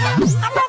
Tá bom.